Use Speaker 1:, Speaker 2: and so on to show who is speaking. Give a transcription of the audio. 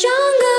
Speaker 1: 整个